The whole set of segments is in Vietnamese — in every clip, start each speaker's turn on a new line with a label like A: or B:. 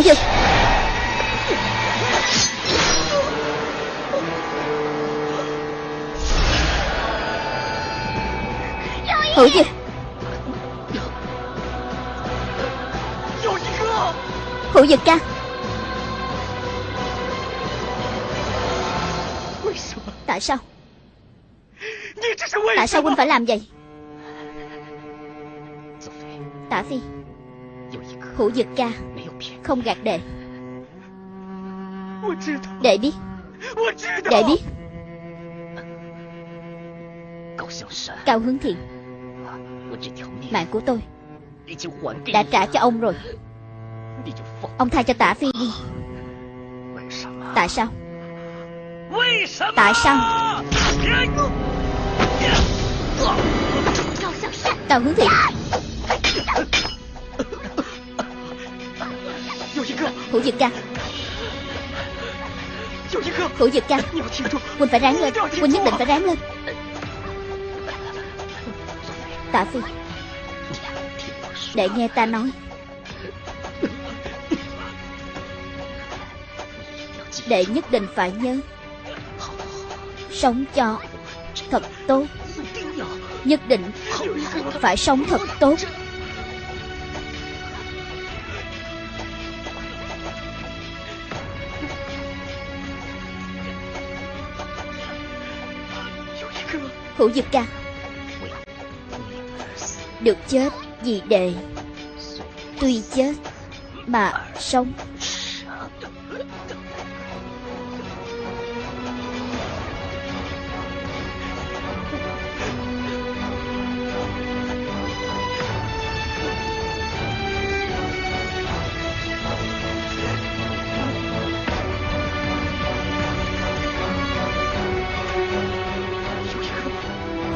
A: Hữu gì Hữu gì Hữu Dực ca. Tại sao? Tại sao huynh phải làm vậy? Tả Phi. Hữu Dực ca. Không gạt đệ. Đệ biết. Đệ biết. Cao hướng thiện. Mạng của tôi Đã trả cho ông rồi. Ông tha cho tả phi đi. Tại sao? Tại sao? Cao hướng thiện Hữu Dực ca. Hữu Dực ca Huynh phải ráng lên Huynh nhất định phải ráng lên. Tạ Phi Để nghe ta nói. Đệ nhất định phải nhớ Sống cho Thật tốt. Nhất định Phải sống thật tốt Hữu Dực ca. Được chết vì đệ. Tuy chết Mà sống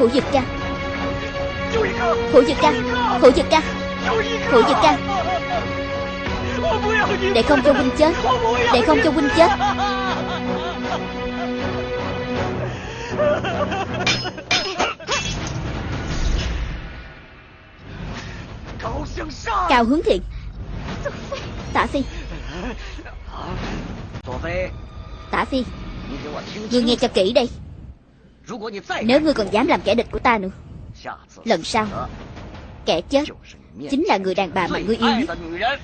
A: Hữu Dực ca. Hữu Dực ca Hữu Dực ca Hữu Dực ca. Để không cho huynh chết, Để không cho huynh chết. Cao hướng thiện. Tả Phi. Tả Phi. Ngươi nghe cho kỹ đây. Nếu ngươi còn dám làm kẻ địch của ta nữa Lần sau Kẻ chết Chính là người đàn bà mà ngươi yêu nhất.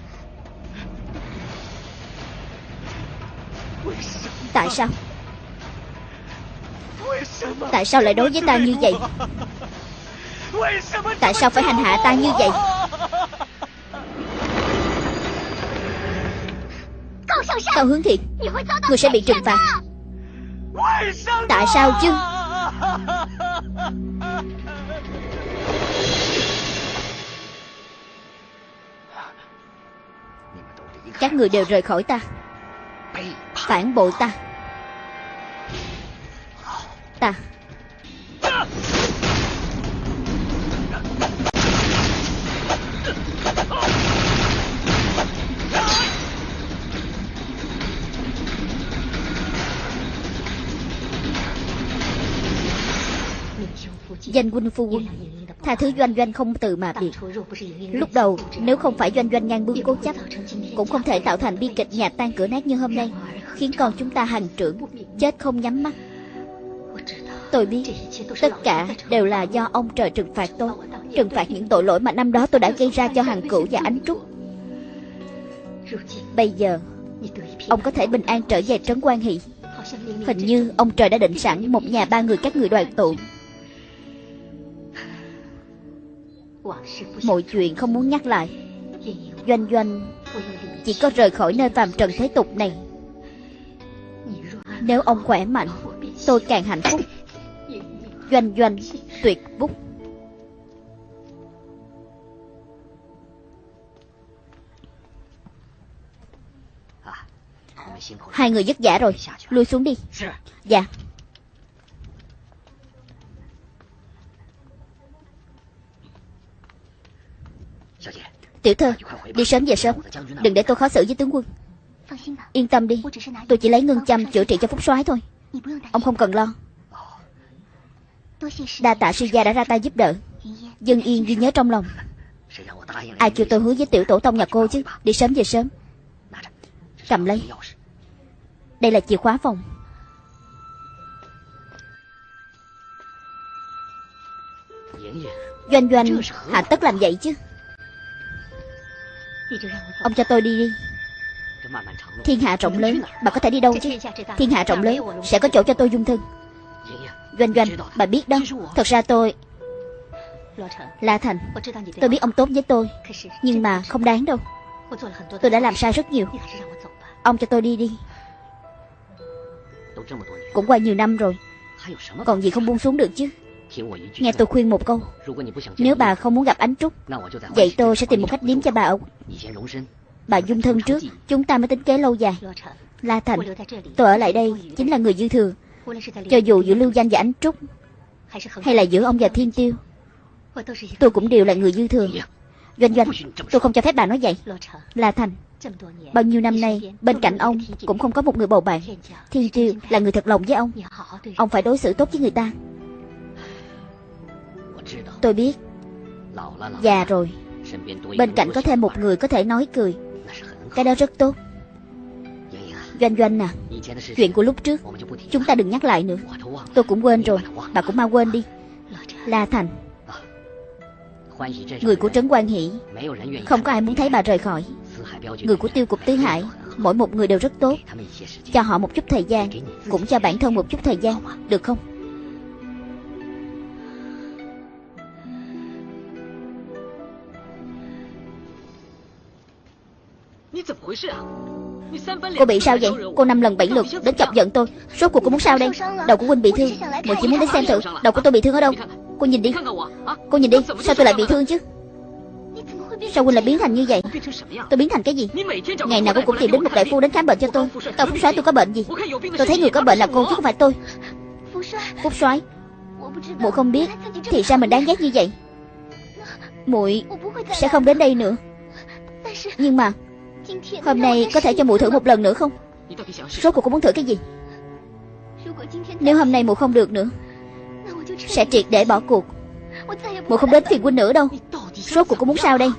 A: Tại sao? Tại sao lại đối với ta như vậy? Tại sao phải hành hạ ta như vậy? Cao hướng thiện Người sẽ bị trừng phạt. Tại sao chứ các người đều rời khỏi ta. Phản bội ta. Ta. Danh huynh phu quân. Tha thứ doanh doanh không từ mà biệt. Lúc đầu, nếu không phải doanh doanh ngang bướng cố chấp, Cũng không thể tạo thành bi kịch nhà tan cửa nát như hôm nay, Khiến con chúng ta hàng trưởng, Chết không nhắm mắt. Tôi biết, Tất cả đều là do ông trời trừng phạt tôi, Trừng phạt những tội lỗi mà năm đó tôi đã gây ra cho hàng cửu và ánh trúc. Bây giờ, Ông có thể bình an trở về trấn quan hỷ. Hình như ông trời đã định sẵn Một nhà ba người các người đoàn tụ. Mọi chuyện không muốn nhắc lại. Doanh doanh Chỉ có rời khỏi nơi phàm trần thế tục này. Nếu ông khỏe mạnh, Tôi càng hạnh phúc. Doanh doanh tuyệt bút. Hai người vất vả rồi. Lui xuống đi. Dạ. Tiểu thơ, Đi sớm về sớm. Đừng để tôi khó xử với tướng quân. Yên tâm đi, Tôi chỉ lấy ngân châm chữa trị cho phúc soái thôi. Ông không cần lo. Đa tạ sư gia đã ra tay giúp đỡ. Dân yên ghi nhớ trong lòng. Ai kêu tôi hứa với tiểu tổ tông nhà cô chứ? Đi sớm về sớm. Cầm lấy. Đây là chìa khóa phòng. Doanh doanh, Hạ tất làm vậy chứ? Ông cho tôi đi đi. Thiên hạ rộng lớn, Bà có thể đi đâu chứ? Thiên hạ rộng lớn, Sẽ có chỗ cho tôi dung thân. Doanh doanh, Bà biết đó. Thật ra tôi La Thành. Tôi biết ông tốt với tôi, Nhưng mà không đáng đâu. Tôi đã làm sai rất nhiều. Ông cho tôi đi đi. Cũng qua nhiều năm rồi. Còn gì không buông xuống được chứ? Nghe tôi khuyên một câu. Nếu bà không muốn gặp ánh trúc Vậy tôi sẽ tìm một cách điếm cho bà ở Bà dung thân trước Chúng ta mới tính kế lâu dài. La Thành Tôi ở lại đây chính là người dư thừa. Cho dù giữa Lưu Danh và Ánh Trúc Hay là giữa ông và Thiên Tiêu Tôi cũng đều là người dư thừa. Doanh doanh Tôi không cho phép bà nói vậy. La Thành Bao nhiêu năm nay Bên cạnh ông Cũng không có một người bầu bạn. Thiên Tiêu là người thật lòng với ông. Ông phải đối xử tốt với người ta Tôi biết. Già rồi. Bên cạnh có thêm một người có thể nói cười. Cái đó rất tốt. Doanh doanh à Chuyện của lúc trước, Chúng ta đừng nhắc lại nữa. Tôi cũng quên rồi, Bà cũng mau quên đi. La Thành. Người của Trấn Quan Hỷ. Không có ai muốn thấy bà rời khỏi. Người của tiêu cục tứ hải, Mỗi một người đều rất tốt. Cho họ một chút thời gian, Cũng cho bản thân một chút thời gian, Được không?？Cô bị sao vậy? Cô năm lần bảy lượt đến chọc giận tôi. Rốt cuộc cô muốn sao đây? Đầu của huynh bị thương. Muội chỉ muốn đến xem thử đầu của tôi bị thương ở đâu. Cô nhìn đi. Cô nhìn đi. Sao tôi lại bị thương chứ? Sao huynh lại biến thành như vậy? Tôi biến thành cái gì? Ngày nào cô cũng tìm đến một đại phu đến khám bệnh cho tôi. Tao Phúc Soái tôi có bệnh gì? Tôi thấy người có bệnh là cô chứ không phải tôi. Phúc Soái, muội không biết thì sao mình đáng ghét như vậy. Muội sẽ không đến đây nữa. Nhưng mà Hôm nay có thể cho mụ thử một lần nữa không? Rốt cuộc cô muốn thử cái gì? Nếu hôm nay mụ không được nữa, Sẽ triệt để bỏ cuộc. Mụ không đến phiền huynh nữa đâu. Rốt cuộc cô muốn sao đây?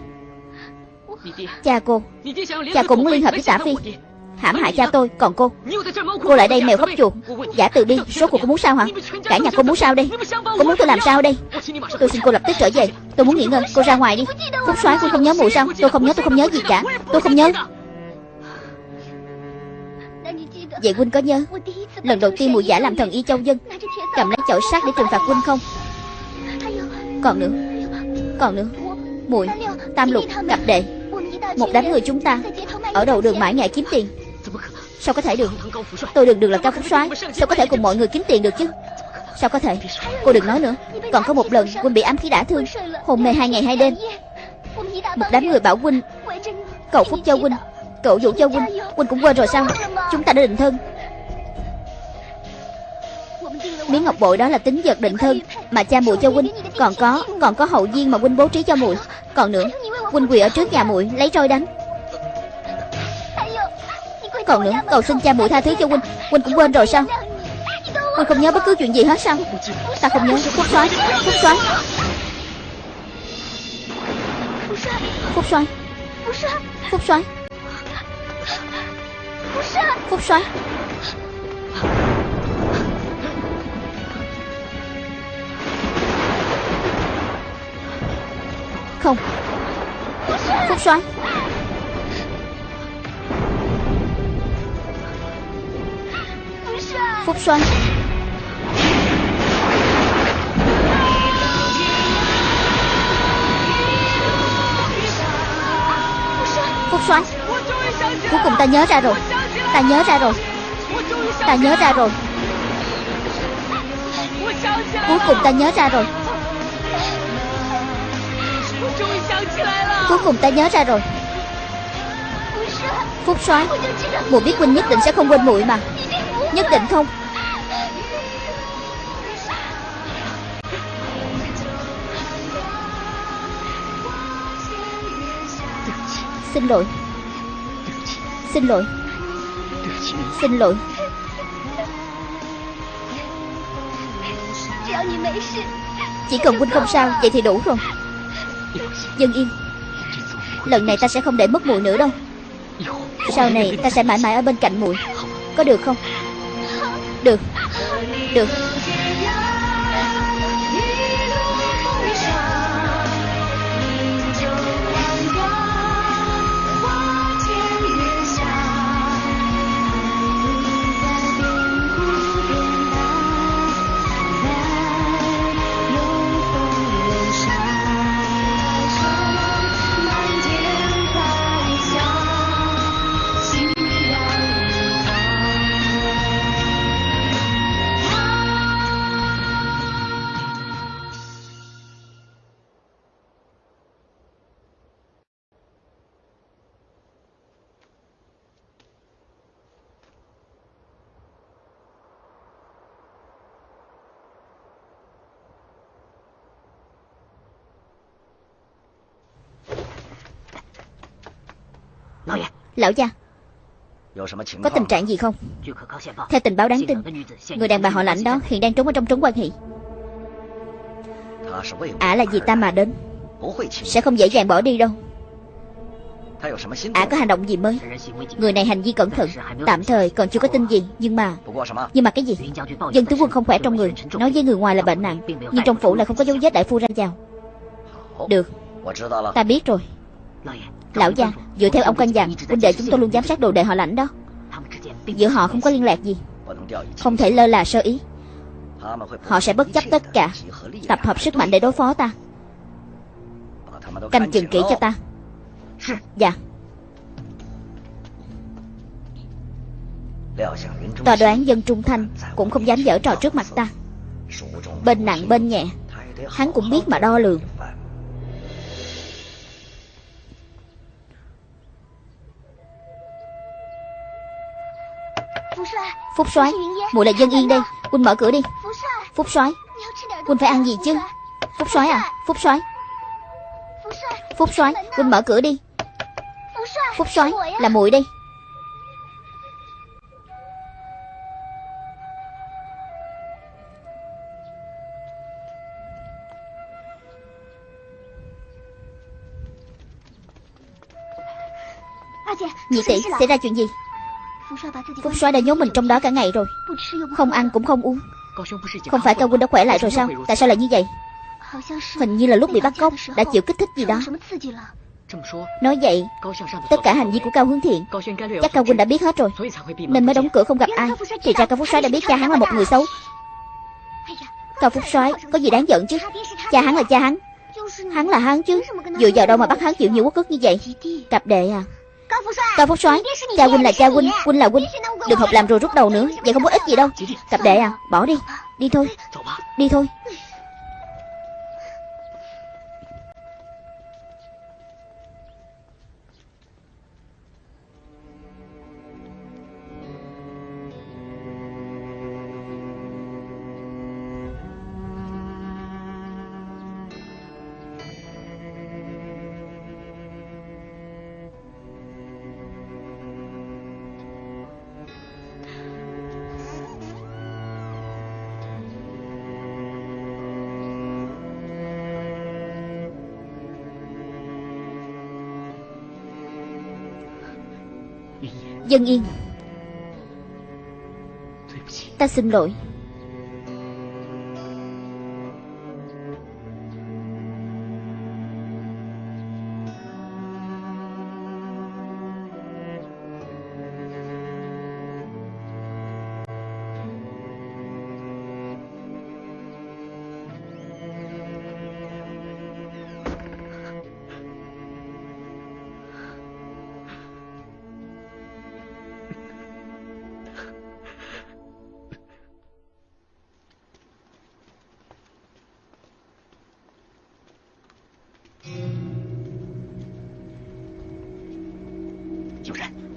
A: Cha cô Cha cô muốn liên hợp với tả phi hãm hại cha tôi Còn cô. Cô lại đây mèo khóc chuột. Giả từ đi, Số cuộc cô muốn sao hả? Cả nhà cô muốn sao đây? Cô muốn tôi làm sao đây? Tôi xin cô lập tức trở về. Tôi muốn nghỉ ngơi. Cô ra ngoài đi. Phúc soái cô không nhớ mụ sao? Tôi không nhớ tôi không nhớ gì cả. Tôi không nhớ. Vậy huynh có nhớ Lần đầu tiên mùi giả làm thần y châu dân Cầm lấy chổi sắt để trừng phạt huynh không? Còn nữa Còn nữa. Mùi Tam lục Cặp đệ. Một đám người chúng ta Ở đầu đường mãi ngại kiếm tiền. Sao có thể được? Tôi đừng được là cao phúc soái. Sao có thể cùng mọi người kiếm tiền được chứ? Sao có thể? Cô đừng nói nữa. Còn có một lần Huynh bị ám khí đả thương. Hồn mê hai ngày hai đêm, Một đám người bảo Huynh cậu phúc cho Huynh Cậu dụ cho Huynh Huynh cũng quên rồi sao? Chúng ta đã định thân. Miếng ngọc bội đó là tính vật định thân Mà cha muội cho Huynh Còn có Còn có hậu viên mà Huynh bố trí cho muội Còn nữa Huynh quỳ ở trước nhà muội lấy roi đánh còn nữa. Cầu xin cha muội tha thứ cho huynh Huynh cũng quên rồi sao? Huynh không nhớ bất cứ chuyện gì hết sao? Ta không nhớ. Phúc xoáy Phúc xoáy Phúc xoáy Phúc xoáy Phúc xoáy Không. Phúc xoáy Phúc Xuân. Phúc Xuân. Cuối cùng ta nhớ ra rồi. Ta nhớ ra rồi. Ta nhớ ra rồi. Cuối cùng ta nhớ ra rồi. Cuối cùng ta nhớ ra rồi. Phúc soái Mùa biết huynh nhất định sẽ không quên muội mà. Nhất định không? Xin lỗi. Xin lỗi. Xin lỗi. Chỉ cần huynh không sao, Vậy thì đủ rồi. Dân yên, Lần này ta sẽ không để mất muội nữa đâu. Sau này ta sẽ mãi mãi ở bên cạnh muội. Có được không? Được. Được. Lão gia, Có tình trạng gì không? Theo tình báo đáng tin, Người đàn bà họ lãnh đó hiện đang trốn ở trong trốn quan hệ. Ả là vì ta mà đến, Sẽ không dễ dàng bỏ đi đâu. Ả có hành động gì mới? Người này hành vi cẩn thận, Tạm thời còn chưa có tin gì, Nhưng mà Nhưng mà cái gì? Dân tướng quân không khỏe trong người, Nói với người ngoài là bệnh nặng Nhưng trong phủ lại không có dấu vết đại phu ra vào. Được, Ta biết rồi. Lão gia, Dựa theo ông canh dặn, Huynh đệ chúng tôi luôn giám sát đồ đệ họ lãnh đó. Giữa họ không có liên lạc gì. Không thể lơ là sơ ý. Họ sẽ bất chấp tất cả. Tập hợp sức mạnh để đối phó ta. Canh chừng kỹ cho ta. Dạ. Tòa đoán dân trung thanh Cũng không dám dở trò trước mặt ta. Bên nặng bên nhẹ, Hắn cũng biết mà đo lường. Phúc soái, muội là dân yên đây Huynh mở cửa đi. Phúc soái Huynh phải ăn gì chứ? Phúc soái à Phúc soái. Phúc soái Huynh mở cửa đi. Phúc soái Là muội đây. Nhị tỷ, xảy ra chuyện gì? Phúc soái đã nhốt mình trong đó cả ngày rồi. Không ăn cũng không uống. Không phải cao huynh đã khỏe lại rồi sao? Tại sao lại như vậy? Hình như là lúc bị bắt cóc, Đã chịu kích thích gì đó. Nói vậy, Tất cả hành vi của Cao Hướng Thiện, Chắc Cao Huynh đã biết hết rồi. Nên mới đóng cửa không gặp ai. Thì ra Cao Phúc soái đã biết cha hắn là một người xấu. Cao Phúc soái, có gì đáng giận chứ? Cha hắn là cha hắn. Hắn là hắn chứ. Dựa vào đâu mà bắt hắn chịu nhiều quốc ức như vậy? Cặp đệ à. Cao Phúc soái? Cha huynh là cha huynh Huynh là huynh Đừng học làm rồi rút đầu nữa Vậy không có ích gì đâu. Cặp đệ à Bỏ đi. Đi thôi Đi thôi Dân yên. Ta xin lỗi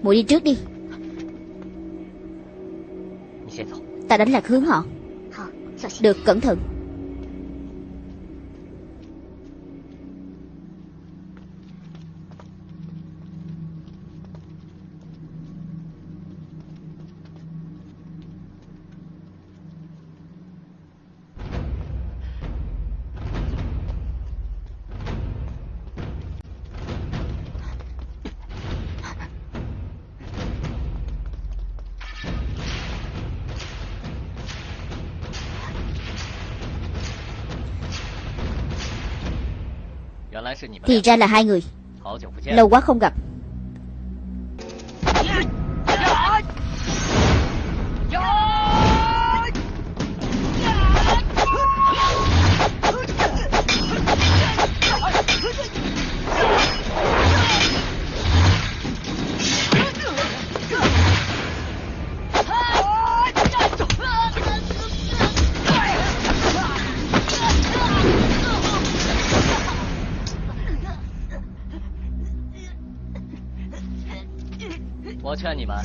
A: muội đi trước đi. Ta đánh lạc hướng họ. Được cẩn thận Thì ra là hai người. Lâu quá không gặp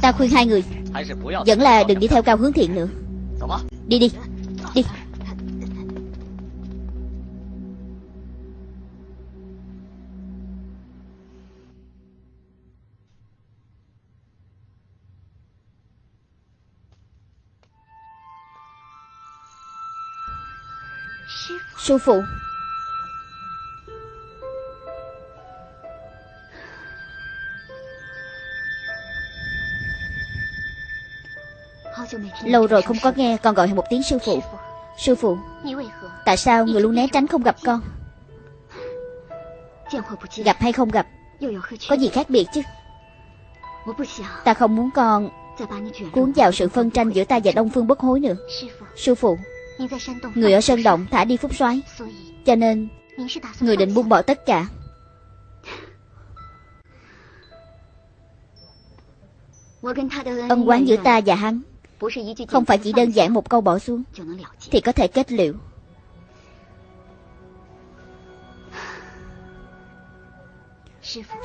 A: Ta khuyên hai người. Vẫn là đừng đi theo cao hướng thiện nữa. Đi đi Đi. Sư phụ Lâu rồi không có nghe, con gọi một tiếng sư phụ. Sư phụ, Tại sao người luôn né tránh không gặp con? Gặp hay không gặp? Có gì khác biệt chứ? Ta không muốn con Cuốn vào sự phân tranh giữa ta và Đông Phương bất hối nữa. Sư phụ, Người ở Sơn Động thả đi phúc soái, Cho nên Người định buông bỏ tất cả. Ân quán giữa ta và hắn không phải chỉ đơn giản một câu bỏ xuống Thì có thể kết liễu.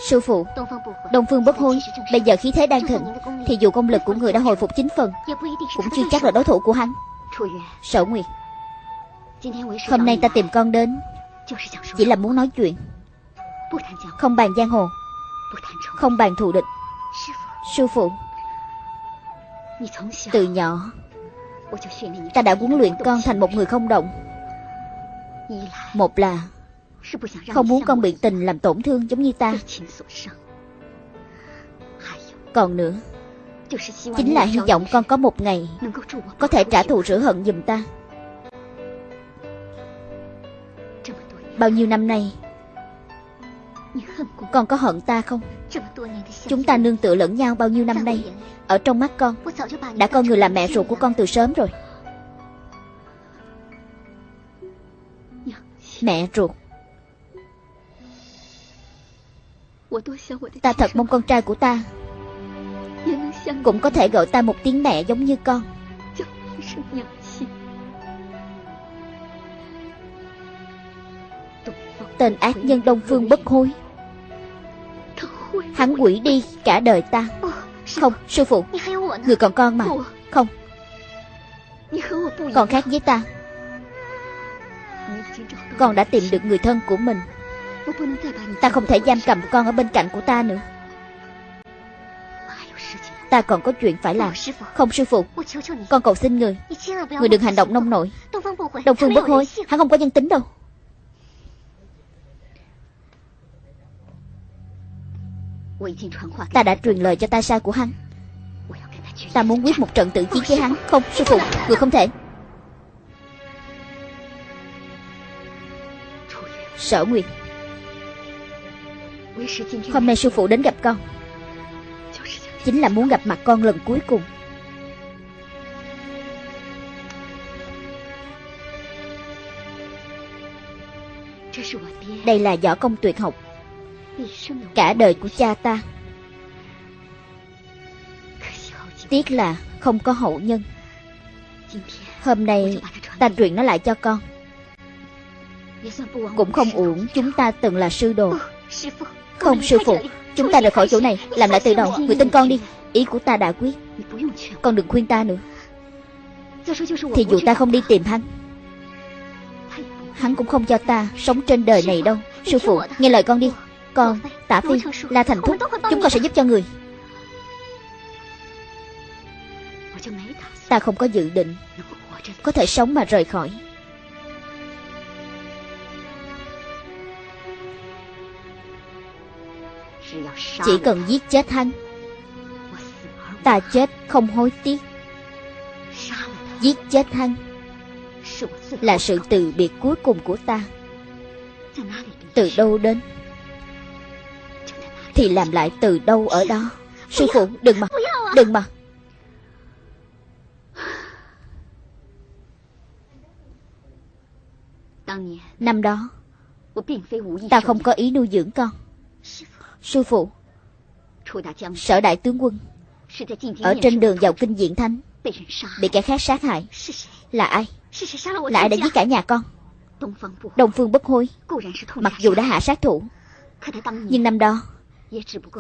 A: Sư phụ Đông Phương bất hối Bây giờ khí thế đang thịnh Thì dù công lực của người đã hồi phục chính phần Cũng chưa chắc là đối thủ của hắn. Sở Nguyệt Hôm nay ta tìm con đến Chỉ là muốn nói chuyện. Không bàn giang hồ Không bàn thù địch. Sư phụ từ nhỏ Ta đã huấn luyện con thành một người không động. Một là Không muốn con bị tình làm tổn thương giống như ta. Còn nữa Chính là hy vọng con có một ngày Có thể trả thù rửa hận giùm ta. Bao nhiêu năm nay Con có hận ta không Chúng ta nương tựa lẫn nhau bao nhiêu năm nay? Ở trong mắt con, Đã coi người là mẹ ruột của con từ sớm rồi. Mẹ ruột. Ta thật mong con trai của ta Cũng có thể gọi ta một tiếng mẹ giống như con. Tên ác nhân Đông Phương bất hối. Hắn quỷ đi cả đời ta. Không, sư phụ Người còn con mà. Không. Còn khác với ta. Con đã tìm được người thân của mình. Ta không thể giam cầm con ở bên cạnh của ta nữa. Ta còn có chuyện phải làm. Không sư phụ. Con cầu xin người. Người đừng hành động nông nổi. Đông Phương bất hối Hắn không có nhân tính đâu Ta đã truyền lời cho ta sai của hắn. Ta muốn quyết một trận tự chiến với hắn. Không, sư phụ, người không thể. Sở Nguyệt. Hôm nay sư phụ đến gặp con. Chính là muốn gặp mặt con lần cuối cùng. Đây là võ công tuyệt học. Cả đời của cha ta. Tiếc là không có hậu nhân. Hôm nay ta truyền nó lại cho con. Cũng không uổng chúng ta từng là sư đồ. Không, sư phụ, Chúng ta rời khỏi chỗ này, Làm lại từ đầu, Người tin con đi. Ý của ta đã quyết. Con đừng khuyên ta nữa. Thì dù ta không đi tìm hắn Hắn cũng không cho ta sống trên đời này đâu. Sư phụ, nghe lời con đi. Con, Tả Phi, La Thành Thúc Chúng con sẽ giúp cho người. Ta không có dự định Có thể sống mà rời khỏi. Chỉ cần giết chết hắn Ta chết không hối tiếc. Giết chết hắn Là sự từ biệt cuối cùng của ta. Từ đâu đến? Thì làm lại từ đâu ở đó? Sư phụ, đừng mà Đừng mà. Năm đó, Ta không có ý nuôi dưỡng con. Sư phụ, Sở đại tướng quân Ở trên đường vào kinh diện thánh, Bị kẻ khác sát hại. Là ai? Là ai đã giết cả nhà con? Đông Phương bất hối, Mặc dù đã hạ sát thủ, Nhưng năm đó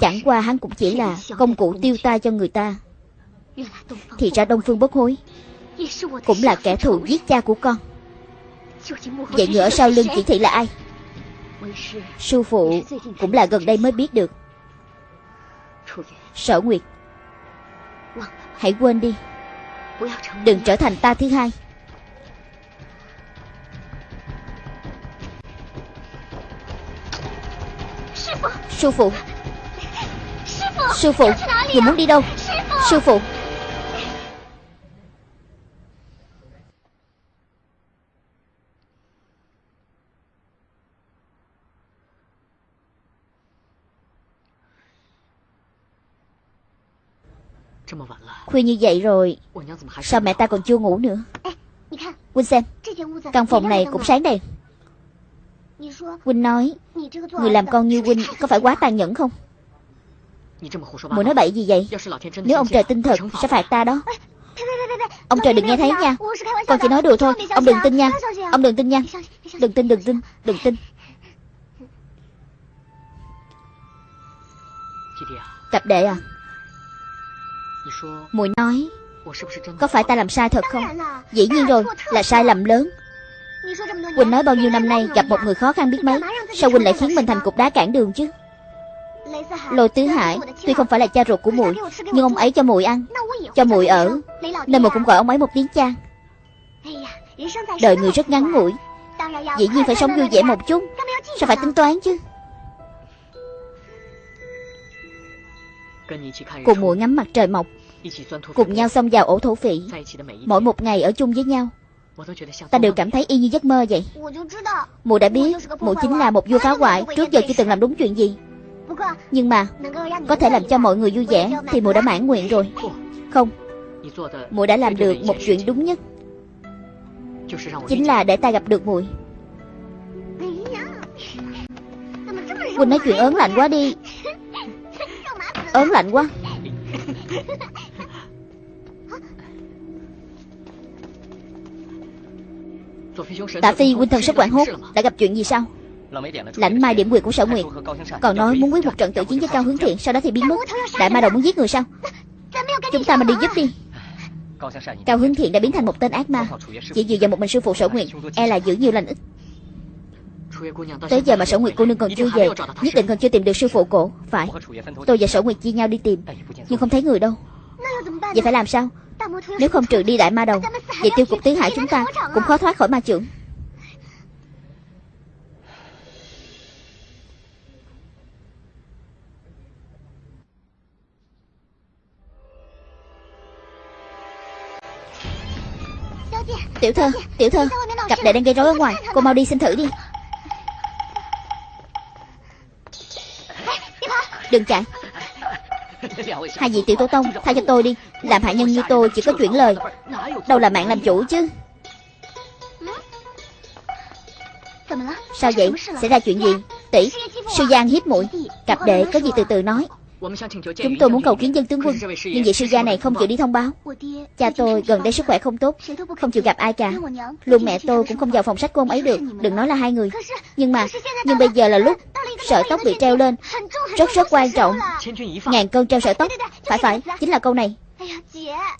A: Chẳng qua hắn cũng chỉ là Công cụ tiêu ta cho người ta. Thì ra Đông Phương bất hối Cũng là kẻ thù giết cha của con. Vậy người ở sau lưng chỉ thị là ai? Sư phụ Cũng là gần đây mới biết được. Sở Nguyệt, Hãy quên đi. Đừng trở thành ta thứ hai. Sư phụ Sư phụ, Người muốn đi đâu? Sư phụ. Khuya như vậy rồi, Sao mẹ ta còn chưa ngủ nữa? Quynh xem Căn phòng này cũng sáng đèn Quynh nói, Người làm con như Quynh có phải quá tàn nhẫn không? Mùi nói bậy gì vậy? Nếu ông trời tin thật sẽ phạt ta đó. Ông trời đừng nghe thấy nha. Con chỉ nói đùa thôi. Ông đừng tin nha. Ông đừng tin nha. Đừng tin đừng tin đừng tin. Cặp đệ à? Mùi nói Có phải ta làm sai thật không? Dĩ nhiên rồi Là sai lầm lớn. Quỳnh nói bao nhiêu năm nay gặp một người khó khăn biết mấy? Sao Quỳnh lại khiến mình thành cục đá cản đường chứ Lôi Tứ Hải Tuy không phải là cha ruột của muội Nhưng ông ấy cho muội ăn Cho muội ở. Nên muội cũng gọi ông ấy một tiếng cha. Đời người rất ngắn ngủi. Dĩ nhiên phải sống vui vẻ một chút. Sao phải tính toán chứ? Cùng muội ngắm mặt trời mọc. Cùng nhau xông vào ổ thổ phỉ. Mỗi một ngày ở chung với nhau. Ta đều cảm thấy y như giấc mơ vậy. Mụ đã biết Mụ chính là một vua phá hoại Trước giờ chưa từng làm đúng chuyện gì nhưng mà, Có thể làm cho mọi người vui vẻ Thì mụ đã mãn nguyện rồi. Không Mụ đã làm được một chuyện đúng nhất. Chính là để ta gặp được muội Quỳnh nói chuyện ớn lạnh quá đi. Ớn lạnh quá. Tạ Phi huynh thần rất quản hốt. Đã gặp chuyện gì sao? Lãnh mai điểm quyền của sở nguyệt. Còn nói muốn quyết một trận tự chiến với Cao Hướng Thiện, Sau đó thì biến mất. Đại ma đầu muốn giết người sao? Chúng ta mà đi giúp đi. Cao Hướng Thiện đã biến thành một tên ác ma. Chỉ dựa vào một mình sư phụ sở nguyệt E là giữ nhiều lành ít. Tới giờ mà sở nguyệt cô nương còn chưa về, Nhất định còn chưa tìm được sư phụ cổ, Phải. Tôi và sở nguyệt chia nhau đi tìm, Nhưng không thấy người đâu. Vậy phải làm sao? Nếu không trừ đi đại ma đầu, Vậy tiêu cục tiếng hải chúng ta Cũng khó thoát khỏi ma trưởng Tiểu thơ, tiểu thơ Cặp đệ đang gây rối ở ngoài Cô mau đi xin thử đi. Đừng chạy. Hai vị tiểu tổ tông Tha cho tôi đi. Làm hạ nhân như tôi chỉ có chuyển lời. Đâu là mạng làm chủ chứ? Sao vậy? Xảy ra chuyện gì? Tỷ Sư Giang hiếp muội. Cặp đệ có gì từ từ nói. Chúng tôi muốn cầu kiến dân tướng quân Nhưng vị sư gia này không chịu đi thông báo。Cha tôi gần đây sức khỏe không tốt Không chịu gặp ai cả Luôn mẹ tôi cũng không vào phòng sách của ông ấy được Đừng nói là hai người Nhưng mà Nhưng bây giờ là lúc Sợi tóc bị treo lên Rất rất quan trọng Ngàn cân treo sợi tóc Phải phải Chính là câu này.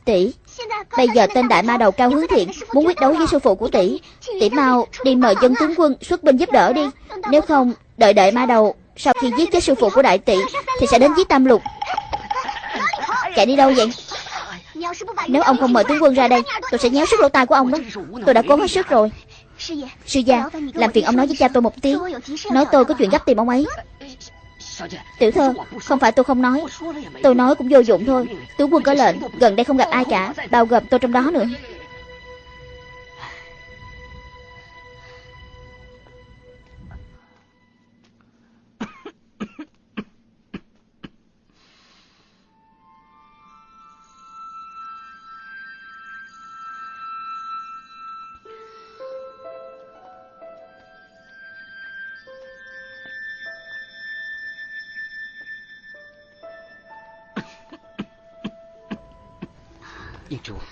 A: Tỷ Bây giờ tên đại ma đầu cao hướng thiện Muốn quyết đấu với sư phụ của tỷ Tỷ mau đi mời dân tướng quân xuất binh giúp đỡ đi Nếu không đợi đợi ma đầu sau khi giết chết sư phụ của đại tỷ, Thì sẽ đến giết tam lục. Chạy đi đâu vậy? Nếu ông không mời tướng quân ra đây, Tôi sẽ nhéo sức lỗ tai của ông đó. Tôi đã cố hết sức rồi. Sư gia, Làm phiền ông nói với cha tôi một tiếng. Nói tôi có chuyện gấp tìm ông ấy. Tiểu thơ, Không phải tôi không nói. Tôi nói cũng vô dụng thôi. Tướng quân có lệnh, Gần đây không gặp ai cả. Bao gồm tôi trong đó nữa.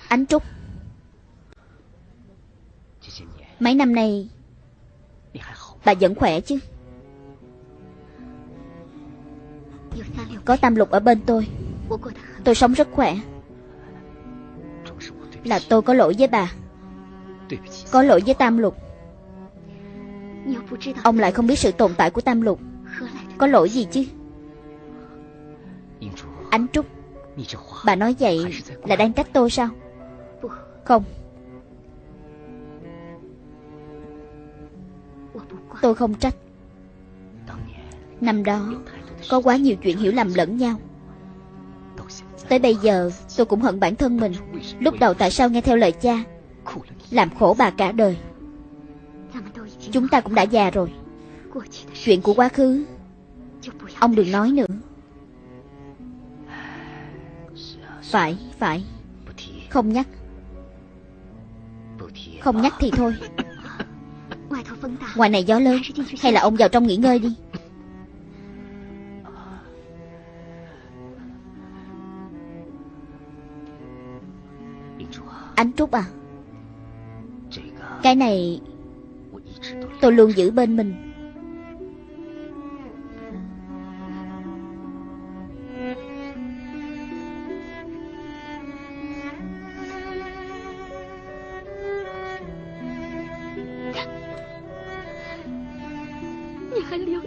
A: Ánh Trúc. Mấy năm nay Bà vẫn khỏe chứ? Có tam lục ở bên tôi. Tôi sống rất khỏe. Là tôi có lỗi với bà. Có lỗi với tam lục. Ông lại không biết sự tồn tại của tam lục. Có lỗi gì chứ? Ánh Trúc Bà nói vậy là đang trách tôi sao? Không. Tôi không trách. Năm đó, Có quá nhiều chuyện hiểu lầm lẫn nhau. Tới bây giờ, tôi cũng hận bản thân mình. Lúc đầu tại sao nghe theo lời cha? Làm khổ bà cả đời. Chúng ta cũng đã già rồi. Chuyện của quá khứ, Ông đừng nói nữa. Phải, phải. Không nhắc. Không nhắc thì thôi. Ngoài này gió lớn. Hay là ông vào trong nghỉ ngơi đi. Ánh Trúc à? Cái này Tôi luôn giữ bên mình.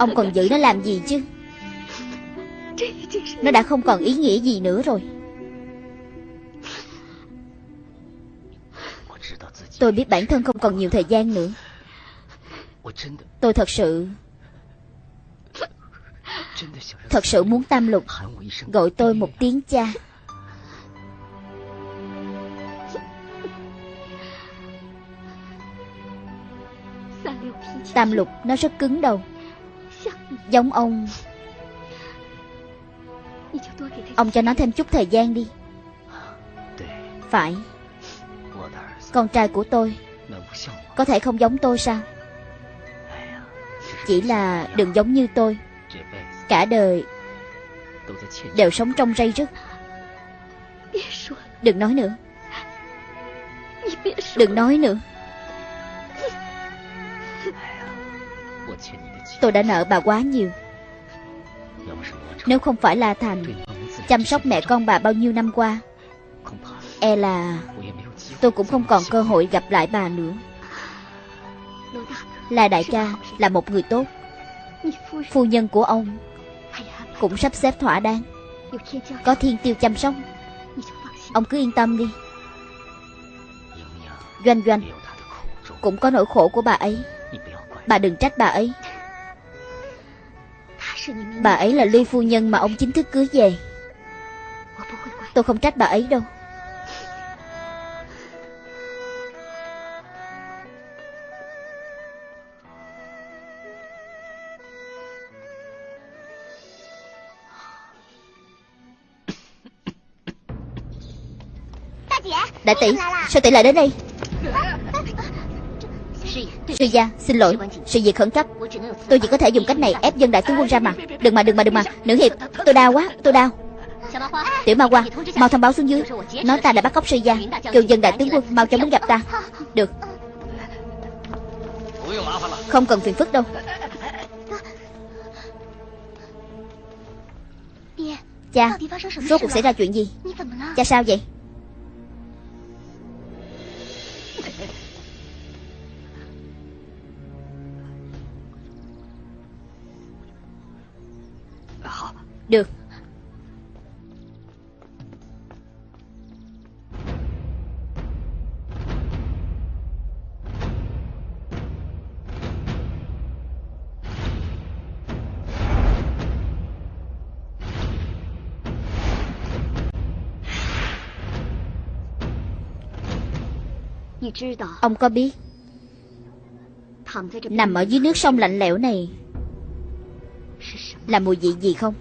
A: Ông còn giữ nó làm gì chứ? Nó đã không còn ý nghĩa gì nữa rồi. Tôi biết bản thân không còn nhiều thời gian nữa. Tôi thật sự Thật sự muốn tam lục Gọi tôi một tiếng cha. Tam lục nó rất cứng đầu. Giống ông. Ông cho nó thêm chút thời gian đi. Phải. Con trai của tôi Có thể không giống tôi sao? Chỉ là đừng giống như tôi. Cả đời Đều sống trong rây rứt. Đừng nói nữa. Đừng nói nữa Tôi đã nợ bà quá nhiều. Nếu không phải là Thành Chăm sóc mẹ con bà bao nhiêu năm qua E là Tôi cũng không còn cơ hội gặp lại bà nữa. Là đại ca, Là một người tốt. Phu nhân của ông Cũng sắp xếp thỏa đáng. Có thiên tiêu chăm sóc. Ông cứ yên tâm đi. Doanh doanh, Cũng có nỗi khổ của bà ấy. Bà đừng trách bà ấy. Bà ấy là Ly Phu Nhân mà ông chính thức cưới về. Tôi không trách bà ấy đâu. Đại tỷ Sao tỷ lại đến đây Sư gia, xin lỗi. Sự việc khẩn cấp. Tôi chỉ có thể dùng cách này ép dân đại tướng quân ra mặt. Đừng mà đừng mà đừng mà. Nữ hiệp, tôi đau quá, tôi đau. Tiểu ma qua Mau thông báo xuống dưới. Nói ta đã bắt cóc sư gia. Kêu dân đại tướng quân mau cho muốn gặp ta. Được. Không cần phiền phức đâu. Cha, Rốt cuộc xảy ra chuyện gì? Cha sao vậy? Ông có biết? Nằm ở dưới nước sông lạnh lẽo này Là mùi vị gì không?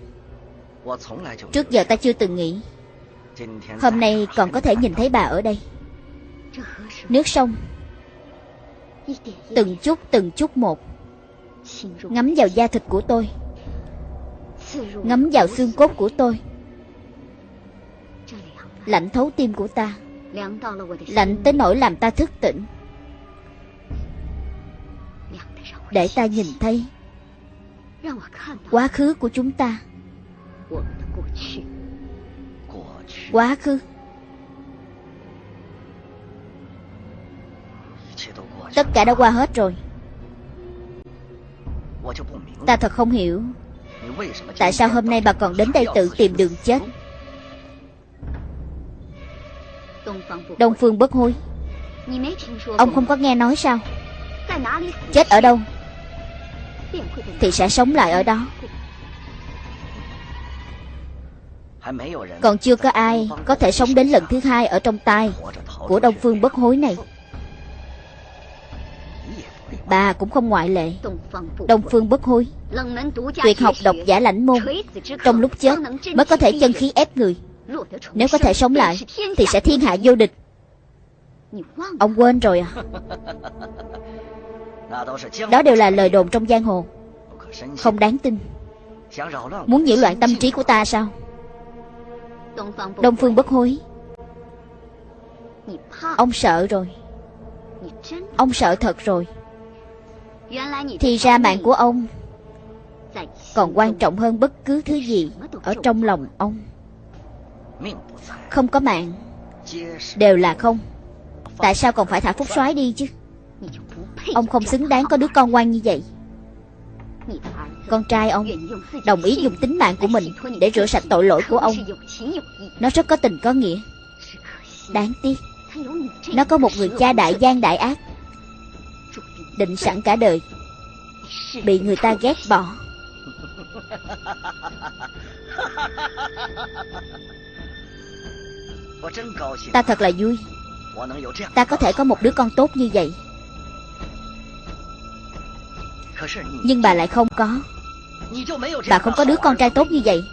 A: Trước giờ ta chưa từng nghĩ. Hôm nay còn có thể nhìn thấy bà ở đây. Nước sông. Từng chút từng chút một. Ngắm vào da thịt của tôi. Ngắm vào xương cốt của tôi. Lạnh thấu tim của ta Lạnh tới nỗi làm ta thức tỉnh. Để ta nhìn thấy Quá khứ của chúng ta. Quá khứ. Tất cả đã qua hết rồi. Ta thật không hiểu. Tại sao hôm nay bà còn đến đây tự tìm đường chết Đông Phương bất hối. Ông không có nghe nói sao? Chết ở đâu? Thì sẽ sống lại ở đó. Còn chưa có ai Có thể sống đến lần thứ hai Ở trong tay Của Đông Phương bất hối này. Bà cũng không ngoại lệ. Đông Phương bất hối. Tuyệt học độc giả lãnh môn. Trong lúc chết, mới có thể chân khí ép người. Nếu có thể sống lại, Thì sẽ thiên hạ vô địch. Ông quên rồi à. Đó đều là lời đồn trong giang hồ. Không đáng tin. Muốn nhiễu loạn tâm trí của ta sao? Đông Phương bất hối. Ông sợ rồi. Ông sợ thật rồi. Thì ra mạng của ông Còn quan trọng hơn bất cứ thứ gì Ở trong lòng ông. Không có mạng. Đều là không. Tại sao còn phải thả phúc soái đi chứ? Ông không xứng đáng có đứa con ngoan như vậy. Con trai ông Đồng ý dùng tính mạng của mình Để rửa sạch tội lỗi của ông. Nó rất có tình có nghĩa. Đáng tiếc. Nó có một người cha đại gian đại ác, Định sẵn cả đời, Bị người ta ghét bỏ. Ta thật là vui. Ta có thể có một đứa con tốt như vậy. Nhưng bà lại không có. Bà không có đứa con trai tốt như vậy.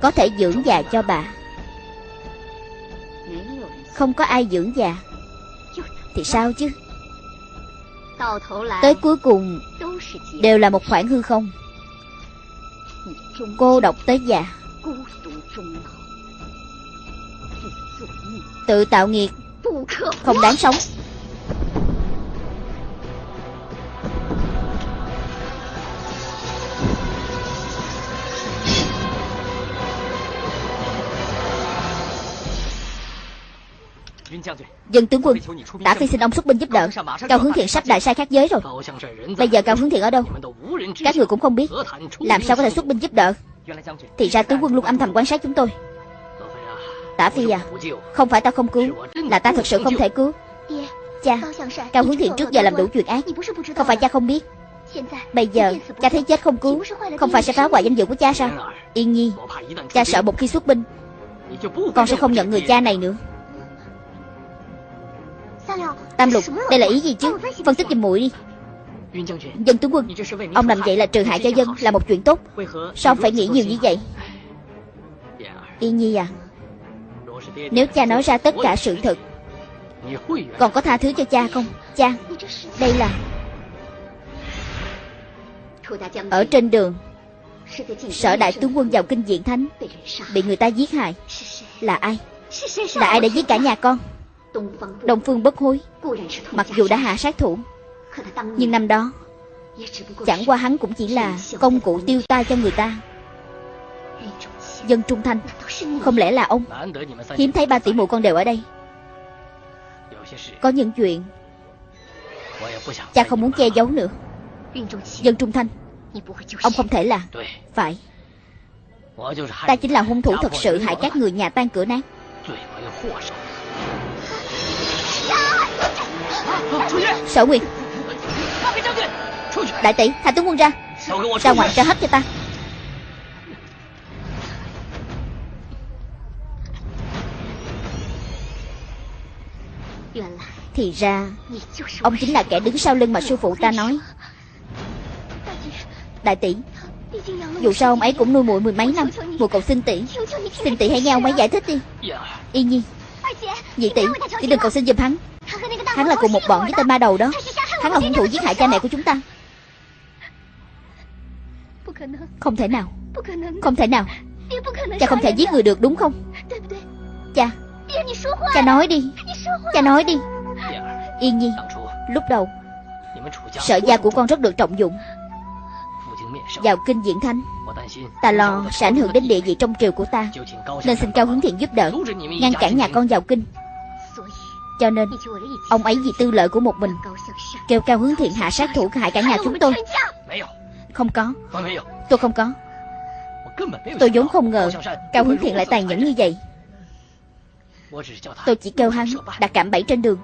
A: Có thể dưỡng già cho bà. Không có ai dưỡng già. Thì sao chứ? Tới cuối cùng Đều là một khoảng hư không. Cô độc tới già Tự tạo nghiệt. Không đáng sống. Dân tướng quân Tả phi xin ông xuất binh giúp đỡ. Cao hướng thiện sắp đại sai khác giới rồi. Bây giờ cao hướng thiện ở đâu? Các người cũng không biết. Làm sao có thể xuất binh giúp đỡ? Thì ra tướng quân luôn âm thầm quan sát chúng tôi. Tả phi à Không phải ta không cứu, Là ta thật sự không thể cứu. Cha Cao hướng thiện trước giờ làm đủ chuyện ác, Không phải cha không biết. Bây giờ, cha thấy chết không cứu, Không phải sẽ phá hoại danh dự của cha sao? Yên nhi, Cha sợ một khi xuất binh, Con sẽ không nhận người cha này nữa. Tam lục, Đây là ý gì chứ? Phân tích giùm muội đi. Dân tướng quân, Ông làm vậy là trừ hại cho dân Là một chuyện tốt. Sao ông phải nghĩ nhiều như vậy? Yên nhi à nếu cha nói ra tất cả sự thật, Còn có tha thứ cho cha không? Cha, Đây là Ở trên đường, Sở đại tướng quân vào kinh diện thánh, Bị người ta giết hại. Là ai? Là ai đã giết cả nhà con? Đông Phương bất hối, Mặc dù đã hạ sát thủ, Nhưng năm đó, Chẳng qua hắn cũng chỉ là Công cụ tiêu tai cho người ta. Dân trung thanh. Không lẽ là ông Hiếm thấy ba tỷ muội con đều ở đây? Có những chuyện Cha không muốn che giấu nữa. Dân trung thanh, Ông không thể là Phải. Ta chính là hung thủ thật sự hại các người nhà tan cửa nát. Sở Nguyệt. Đại tỷ thả tướng quân ra. Ra ngoài ra hết cho ta. Thì ra, Ông chính là kẻ đứng sau lưng mà sư phụ ta nói. Đại tỷ, Dù sao ông ấy cũng nuôi muội mười mấy năm, muội cầu xin tỷ. Xin tỷ hãy nghe ông ấy giải thích đi. Y nhi, Nhị tỷ Tỷ đừng cầu xin giùm hắn. Hắn là cùng một bọn với tên ma đầu đó. Hắn là hung thủ giết hại cha mẹ của chúng ta. Không thể nào, Không thể nào. Cha không thể giết người được, đúng không? Cha Cha nói đi. Cha nói đi. Yên Nhi, Lúc đầu Sở gia của con rất được trọng dụng. Vào kinh diện thánh, Ta lo sẽ ảnh hưởng đến địa vị trong triều của ta, Nên xin Cao Hướng Thiện giúp đỡ, Ngăn cản nhà con vào kinh. Cho nên, Ông ấy vì tư lợi của một mình, Kêu Cao Hướng Thiện hạ sát thủ hại cả nhà chúng tôi. Không có. Tôi không có. Tôi vốn không ngờ Cao Hướng Thiện lại tàn nhẫn như vậy. Tôi chỉ kêu hắn đặt cạm bẫy trên đường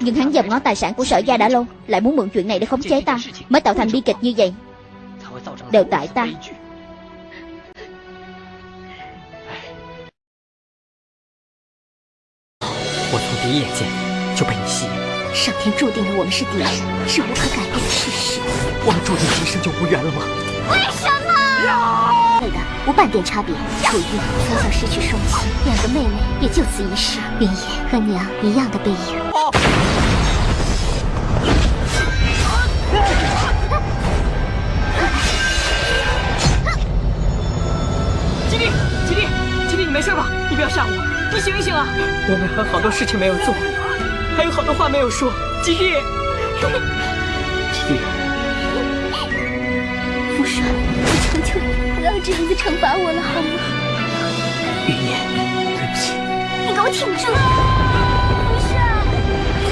A: Nhưng hắn dòm ngó tài sản của sở gia đã lâu Lại muốn mượn chuyện này để khống chế ta Mới tạo thành bi kịch như vậy Đều tại ta
B: 我从第一眼见就被你吸引。
C: 上天注定了我们是敌人，是无可改变的事实。
B: 我们注定今生就无缘了吗？
C: 为什么？ 配的无半点差别。楚玉从小失去双亲，两个妹妹也就此一世。云野和娘一样的背影。
B: 吉利，吉利，吉利，你没事吧？你不要吓我，你醒一醒啊！我们还有好多事情没有做，还有好多话没有说。吉利，
C: 要这样子惩罚我了，好吗？
B: 云烟，对不起。
C: 你给我挺住！父帅，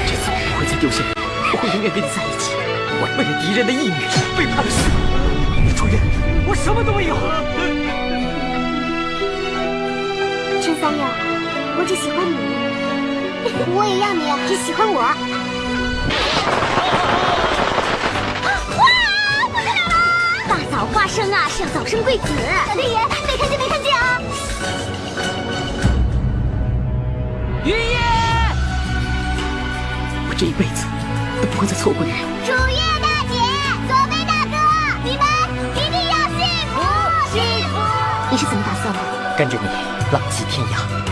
B: 这次我不会再丢下你，我会永远跟你在一起。我为了敌人的意女，背叛了师傅。楚月，我什么都没有。
C: 陈三友，我只喜欢你，我也要你只喜欢我。花生啊，是要早生贵子。小天爷，没看见没看见啊！
B: 云烟，我这一辈子都不会再错过你。
C: 楚月大姐，左贝大哥，你们一定要幸福幸福！你是怎么打算的？
B: 跟着你浪迹天涯。